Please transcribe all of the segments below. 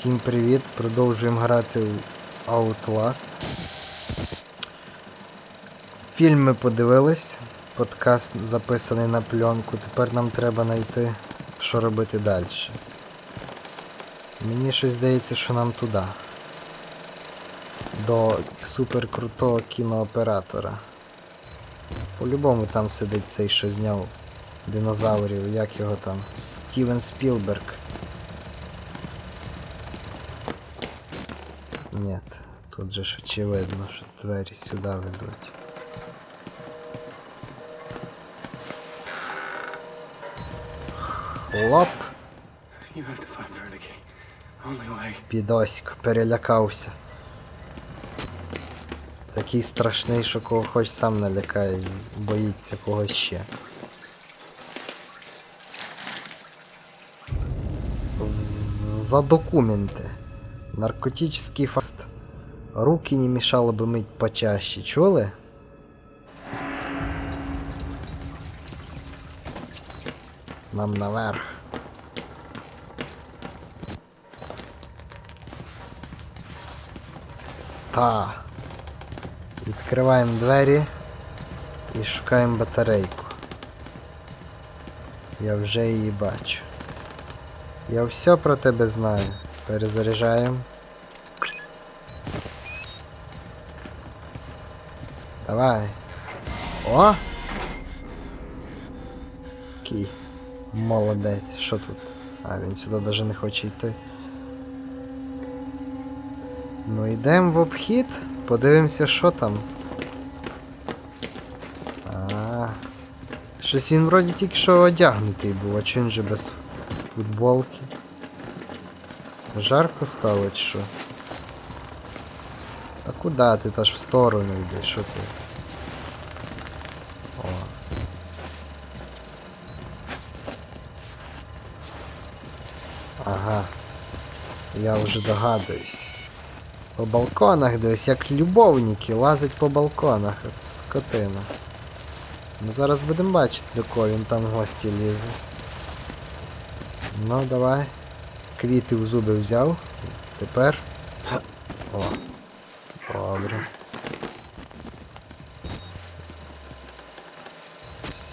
Всім привіт! Продовжуємо грати в Outlast. Фільм ми подивились. Подкаст записаний на пленку. Тепер нам треба знайти, що робити далі. Мені щось здається, що нам туди. До суперкрутого кінооператора. По-любому там сидить цей, що зняв динозаврів, як його там? Стівен Спілберг. Нет, тут же ж очевидно, що двері сюди ведуть. Хлоп, You have to find Vernicky. Only way. підоськ, перелякався. Такий страшний, що кого хоч сам налякає боїться когось ще. За документи. Наркотический фаст. Руки не мешало бы мыть почаще, чули? Нам наверх. Та. Відкриваємо двері і шукаємо батарейку. Я вже її бачу. Я все про тебе знаю. Перезаряджаємо. Давай. О! Кій. Молодець. Що тут? А, він сюди навіть не хоче йти. Ну йдемо в обхід, подивимося, що там. А, щось він вроді тільки що одягнутий був, а чи він же без футболки? Жарко стало чи що? А куди ти та ж в сторону йдеш? Що ти? Ага. Я вже догадуюсь. По балконах дивись, як любовники лазять по балконах, от скотина. Ми зараз будемо бачити, до кого він там в гості лізе. Ну, давай. Квіти в зуби взяв. Тепер. О. Добре.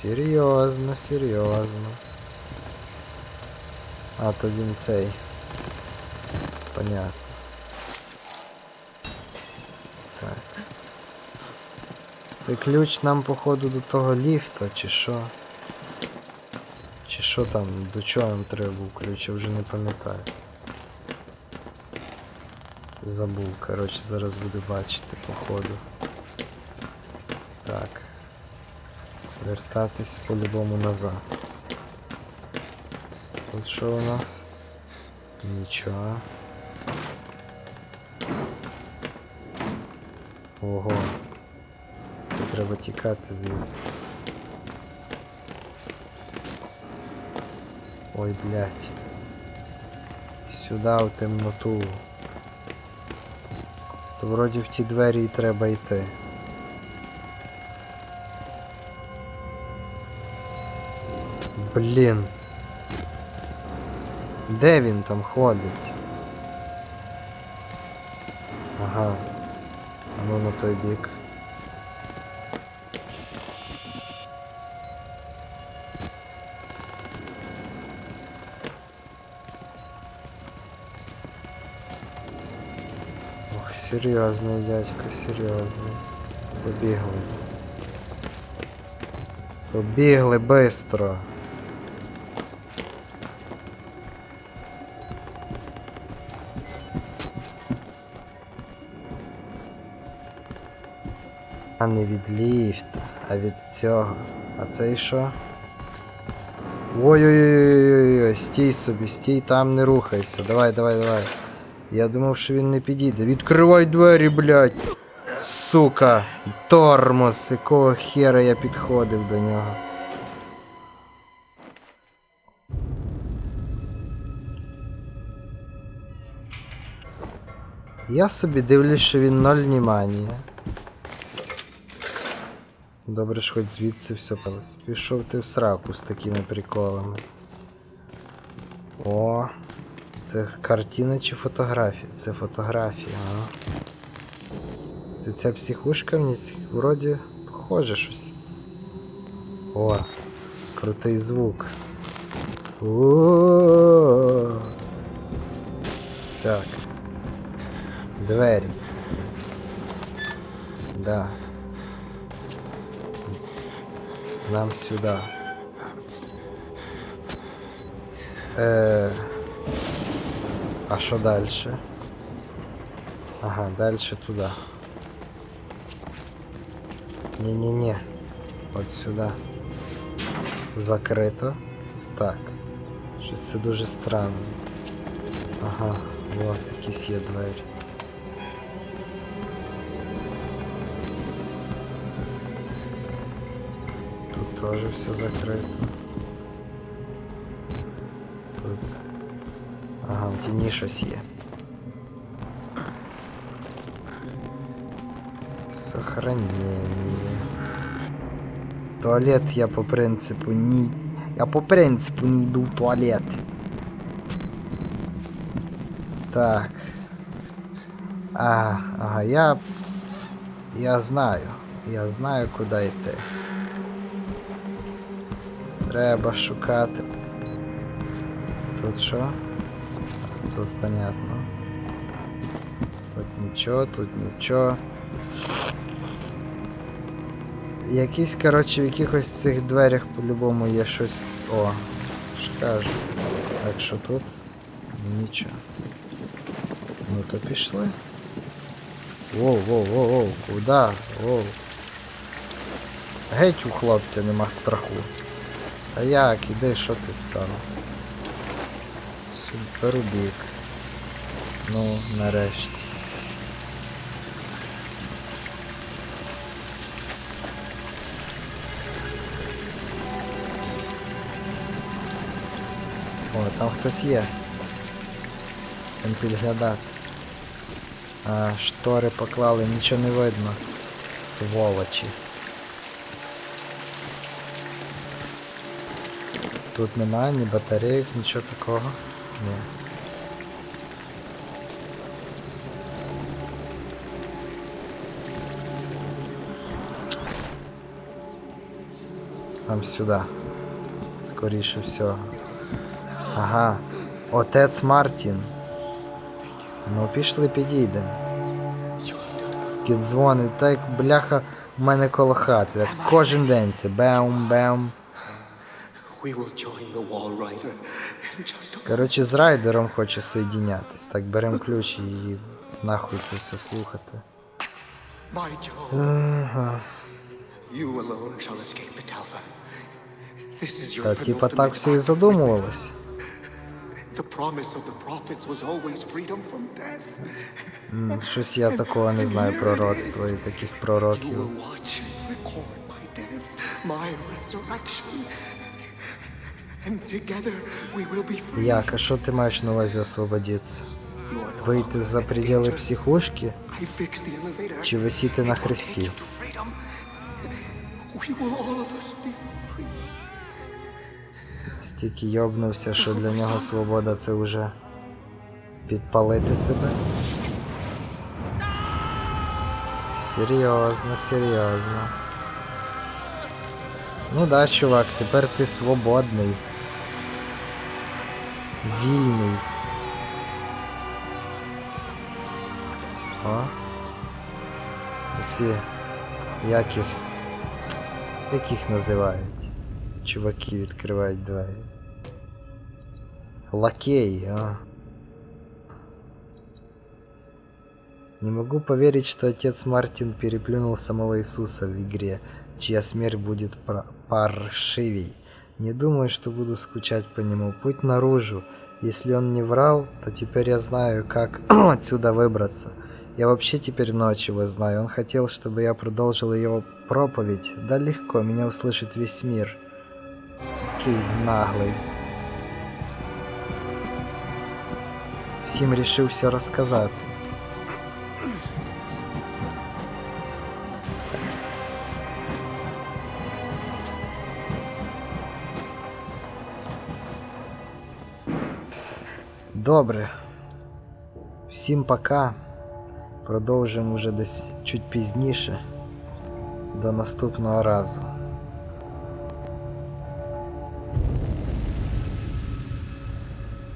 Серйозно, серйозно. А, то він цей. Понятно. Так. Це ключ нам, походу, до того ліфта, чи що? Що там, до чого нам треба був ключ, вже не пам'ятаю. Забув, коротше, зараз буду бачити, походу. Так. Вертатись по-любому назад. Тут що у нас? Нічого. Ого. Це треба тікати звідси. Ой, блядь. Сюди в темноту. То вроді в ті двері і треба йти. Блін. Де він там ходить? Ага. Ну на той бік. Серйозний дядько, серйозний. Побігли. Побігли бистро. А не від ліфта, а від цього. А цей що? Ой-ой-ой, стій собі, стій, там не рухайся. Давай, давай, давай. Я думав, що він не підійде. Відкривай двері, блядь. Сука. Тормоз. Якого хера я підходив до нього. Я собі дивлюсь, що він ноль внимання. Добре ж хоч звідси все палось. Пішов ти в сраку з такими приколами. О, Це картина чи фотографія? Це фотографія, а. Це ця психушка мені вроді похоже щось. О, крутий звук. О. Так. Двері. Да. Нам сюда. Е. А що дальше? Ага, дальше туда. Не-не-не. От сюди. Закрито. Так. Щось це дуже странно. Ага, от якісь є двері. Тут теж все закрито. В тіні щось є. Сохранение. В туалет я по принципу не... Я по принципу не иду в туалет. Так. А, ага, я... Я знаю. Я знаю, куди йти. Треба шукати. Тут що? Тут понятно. Тут нічого, тут нічого. Якісь, коротше, в якихось цих дверях по-любому є щось. О, ж. Так що тут нічого. Ну то пішли. Воу, воу, воу, воу, куда? Воу. Геть у хлопця нема страху. Та як, іди, що ти став? Супербік. Ну, нарешті. О, там хтось є. Там підглядати. А, штори поклали, нічого не видно. Сволочі. Тут немає ні батарейок, нічого такого. Ні. Там сюди. Скоріше всього. Ага. Отець Мартін. Ну пішли підійдемо. Кіт дзвонить, так бляха в мене коло хати. Кожен день це бем-бем. We will Коротше, з райдером хоче соєдінятись. Так, беремо ключ і нахуй це все слухати. Та типа так все і задумувалось. Щось я такого не знаю пророцтва і таких пророків. And together we will be free. Як, а що ти маєш на увазі освободитися? Вийти за пределы психушки? Чи висіти на хресті? Стільки йобнувся, що для нього свобода це вже підпалити себе. Серйозно, серйозно. Ну да, чувак, тепер ти свободний. Вільний. О. Оці. Як їх. Як їх називають? Чуваки відкривають двері. Лакеи, а. Не могу поверить, что отец Мартин переплюнул самого Иисуса в игре, чья смерть будет пра- паршивей. Не думаю, что буду скучать по нему. Путь наружу. Если он не врал, то теперь я знаю, как отсюда выбраться. Я вообще теперь ночь его знаю. Он хотел, чтобы я продолжил его проповедь. Да легко, меня услышит весь мир. Какой наглый. Всім рішив все розказати. Добре. Всім пока. Продовжимо вже десь чуть пізніше. До наступного разу.